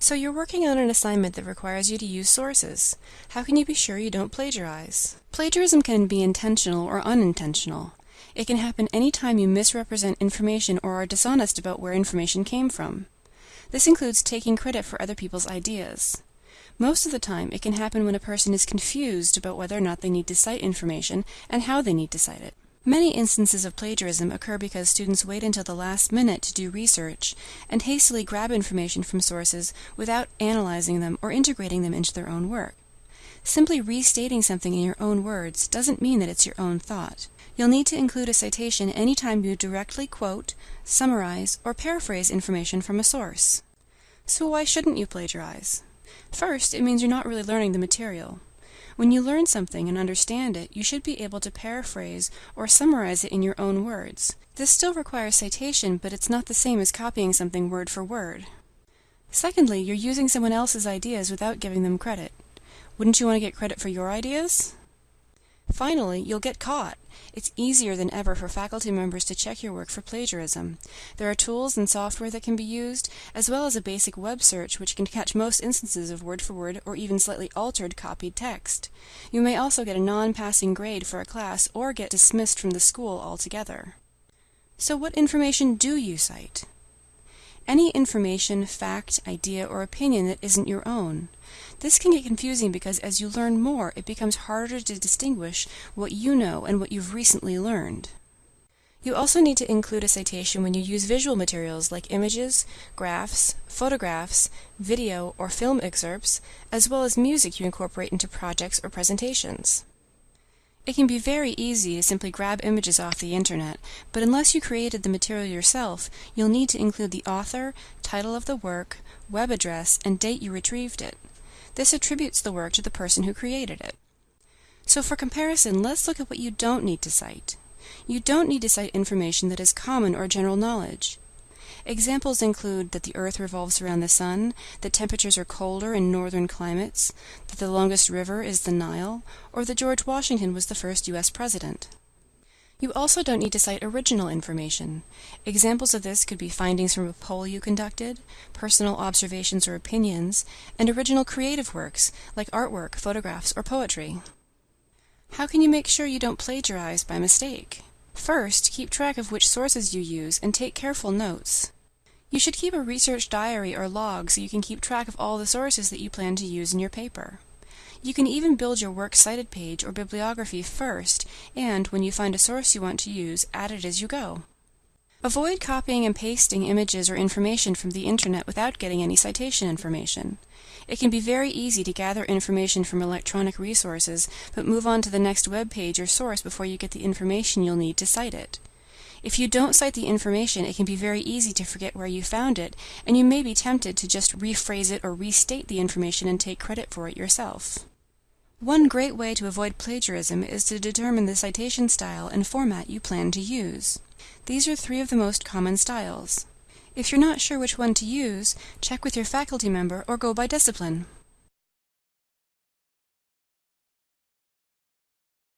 So you're working on an assignment that requires you to use sources. How can you be sure you don't plagiarize? Plagiarism can be intentional or unintentional. It can happen any time you misrepresent information or are dishonest about where information came from. This includes taking credit for other people's ideas. Most of the time, it can happen when a person is confused about whether or not they need to cite information and how they need to cite it. Many instances of plagiarism occur because students wait until the last minute to do research and hastily grab information from sources without analyzing them or integrating them into their own work. Simply restating something in your own words doesn't mean that it's your own thought. You'll need to include a citation anytime you directly quote, summarize, or paraphrase information from a source. So why shouldn't you plagiarize? First, it means you're not really learning the material. When you learn something and understand it, you should be able to paraphrase or summarize it in your own words. This still requires citation, but it's not the same as copying something word for word. Secondly, you're using someone else's ideas without giving them credit. Wouldn't you want to get credit for your ideas? Finally, you'll get caught. It's easier than ever for faculty members to check your work for plagiarism. There are tools and software that can be used, as well as a basic web search which can catch most instances of word for word or even slightly altered copied text. You may also get a non-passing grade for a class or get dismissed from the school altogether. So what information do you cite? Any information, fact, idea, or opinion that isn't your own. This can get confusing because as you learn more, it becomes harder to distinguish what you know and what you've recently learned. You also need to include a citation when you use visual materials like images, graphs, photographs, video or film excerpts, as well as music you incorporate into projects or presentations. It can be very easy to simply grab images off the internet, but unless you created the material yourself, you'll need to include the author, title of the work, web address, and date you retrieved it. This attributes the work to the person who created it. So for comparison, let's look at what you don't need to cite. You don't need to cite information that is common or general knowledge. Examples include that the Earth revolves around the Sun, that temperatures are colder in northern climates, that the longest river is the Nile, or that George Washington was the first U.S. President. You also don't need to cite original information. Examples of this could be findings from a poll you conducted, personal observations or opinions, and original creative works like artwork, photographs, or poetry. How can you make sure you don't plagiarize by mistake? First, keep track of which sources you use and take careful notes. You should keep a research diary or log so you can keep track of all the sources that you plan to use in your paper. You can even build your works cited page or bibliography first, and when you find a source you want to use, add it as you go. Avoid copying and pasting images or information from the internet without getting any citation information. It can be very easy to gather information from electronic resources, but move on to the next web page or source before you get the information you'll need to cite it. If you don't cite the information, it can be very easy to forget where you found it, and you may be tempted to just rephrase it or restate the information and take credit for it yourself. One great way to avoid plagiarism is to determine the citation style and format you plan to use. These are three of the most common styles. If you're not sure which one to use, check with your faculty member or go by discipline.